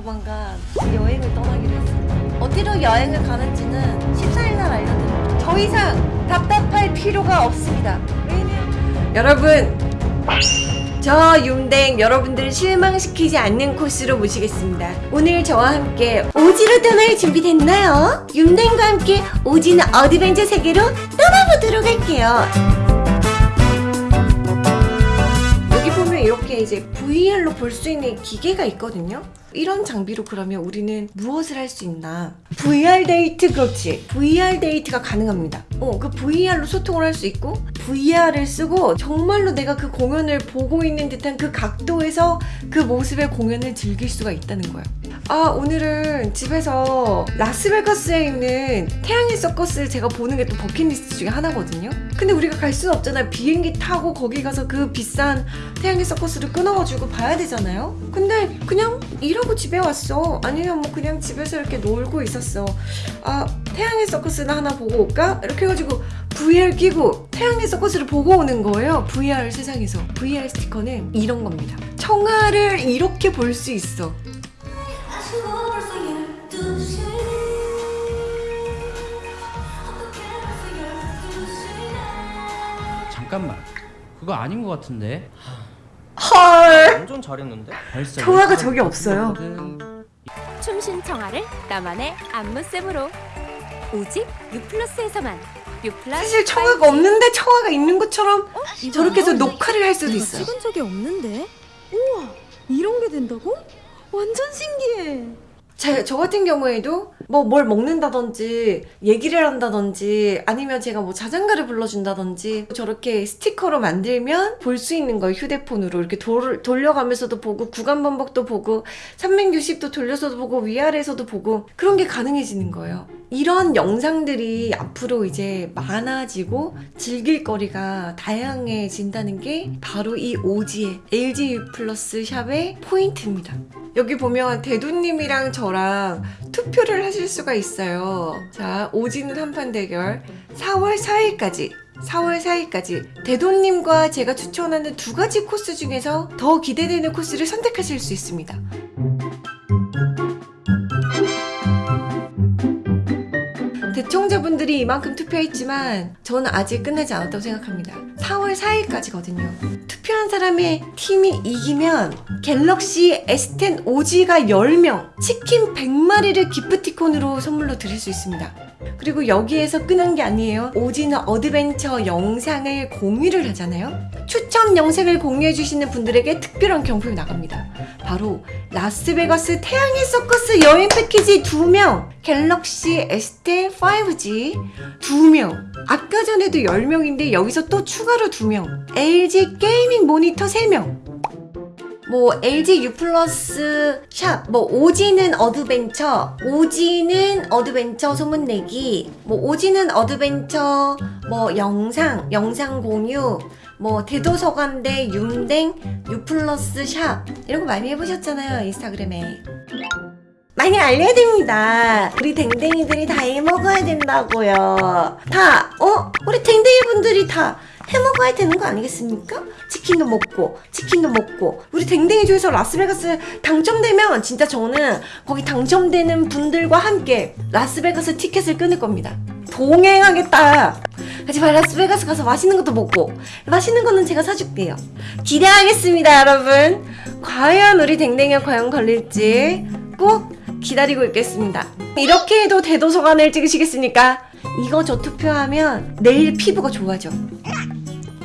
조만간 여행을 떠나기로 했습니다. 어디로 여행을 가는지는 14일날 알려드릴게요. 더 이상 답답할 필요가 없습니다. 왜냐면 여러분 저 윤댕 여러분들을 실망시키지 않는 코스로 모시겠습니다. 오늘 저와 함께 오지로 떠날 준비됐나요? 윤댕과 함께 오지는 어드벤처 세계로 떠나보도록 할게요. 이렇게 이제 VR로 볼 수 있는 기계가 있거든요. 이런 장비로 그러면 우리는 무엇을 할 수 있나? VR 데이트 그렇지. VR 데이트가 가능합니다. 어, 그 VR로 소통을 할 수 있고 VR을 쓰고 정말로 내가 그 공연을 보고 있는 듯한 그 각도에서 그 모습의 공연을 즐길 수가 있다는 거야. 아, 오늘은 집에서 라스베가스에 있는 태양의 서커스를 제가 보는 게 또 버킷리스트 중에 하나거든요. 근데 우리가 갈 수는 없잖아요. 비행기 타고 거기 가서 그 비싼 태양의 서커스를 끊어가지고 봐야 되잖아요. 근데 그냥 일하고 집에 왔어. 아니면 뭐 그냥 집에서 이렇게 놀고 있었어. 아, 태양의 서커스나 하나 보고 올까? 이렇게 해가지고 VR 끼고 태양의 서커스를 보고 오는 거예요. VR 세상에서. VR 스티커는 이런 겁니다. 청아를 이렇게 볼 수 있어. 잠깐만 그거 아닌 것 같은데 헐! 완전 잘했는데? 청아가 저기 없어요. 춤신 청아를 나만의 안무쌤으로 오직 유플러스에서만 유플러스 사실 청아가 없는데 청아가 있는 것처럼 저렇게 해서 녹화를 할 수도 있어요. 찍은 적이 없는데? 우와 이런 게 된다고? 완전 신기해. 자, 저 같은 경우에도 뭐 뭘 먹는다든지 얘기를 한다든지 아니면 제가 뭐 자장가를 불러준다든지 저렇게 스티커로 만들면 볼 수 있는 거예요 휴대폰으로. 이렇게 돌, 돌려가면서도 보고 구간 반복도 보고 360도 돌려서도 보고 위아래에서도 보고 그런 게 가능해지는 거예요 이런 영상들이 앞으로 이제 많아지고 즐길 거리가 다양해진다는 게 바로 이 오지의 LG U 플러스 샵의 포인트입니다 여기 보면 대두님이랑 저랑 투표를 하실 수가 있어요. 자, 오지는 한판 대결 4월 4일까지 4월 4일까지 대도님과 제가 추천하는 두 가지 코스 중에서 더 기대되는 코스를 선택하실 수 있습니다. 대청자분들이 이만큼 투표했지만 저는 아직 끝나지 않았다고 생각합니다. 4월 4일까지거든요. 투표한 사람의 팀이 이기면 갤럭시 S10 5G가 10명, 치킨 100마리를 기프티콘으로 선물로 드릴 수 있습니다. 그리고 여기에서 끝나는 게 아니에요. 오지는 어드벤처 영상을 공유를 하잖아요. 추천 영상을 공유해 주시는 분들에게 특별한 경품이 나갑니다. 바로 라스베가스 태양의 서커스 여행 패키지 2명, 갤럭시 S10 5G 2명, 아까 전에도 10명인데 여기서 또 추가로 2명, LG gaming 모니터 3명, 뭐 LG U 플러스 샵, 뭐 오지는 어드벤처, 오지는 어드벤처 소문내기, 뭐 오지는 어드벤처, 뭐 영상, 영상 공유, 뭐 대도서관대 윤댕 U 플러스 샵 이런 거 많이 해보셨잖아요 인스타그램에. 많이 알려야 됩니다. 우리 댕댕이들이 다 해먹어야 된다고요. 다, 어? 우리 댕댕이 분들이 다 해먹어야 되는 거 아니겠습니까? 치킨도 먹고, 치킨도 먹고. 우리 댕댕이 중에서 라스베가스 당첨되면 진짜 저는 거기 당첨되는 분들과 함께 라스베가스 티켓을 끊을 겁니다. 동행하겠다. 하지만 라스베가스 가서 맛있는 것도 먹고 맛있는 거는 제가 사줄게요. 기대하겠습니다, 여러분. 과연 우리 댕댕이가 과연 걸릴지 꼭 기다리고 있겠습니다. 이렇게 해도 대도서관을 찍으시겠습니까? 이거 저 투표하면 내일 피부가 좋아져.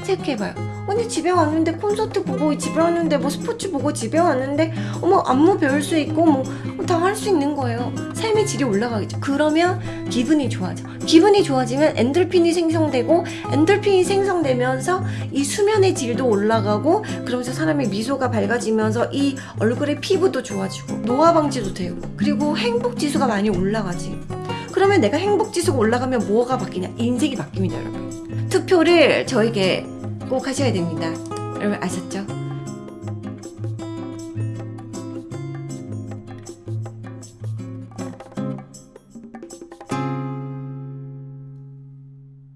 생각해봐요. 언니 집에 왔는데 콘서트 보고 집에 왔는데 뭐 스포츠 보고 집에 왔는데 어머 안무 배울 수 있고 뭐 다 할 수 있는 거예요. 삶의 질이 올라가겠죠. 그러면 기분이 좋아져. 기분이 좋아지면 엔돌핀이 생성되고 엔돌핀이 생성되면서 이 수면의 질도 올라가고 그러면서 사람의 미소가 밝아지면서 이 얼굴의 피부도 좋아지고 노화 방지도 되고 그리고 행복 지수가 많이 올라가지. 그러면 내가 행복 지수가 올라가면 뭐가 바뀌냐? 인생이 바뀝니다, 여러분. 투표를 저에게 꼭 하셔야 됩니다. 여러분 아셨죠?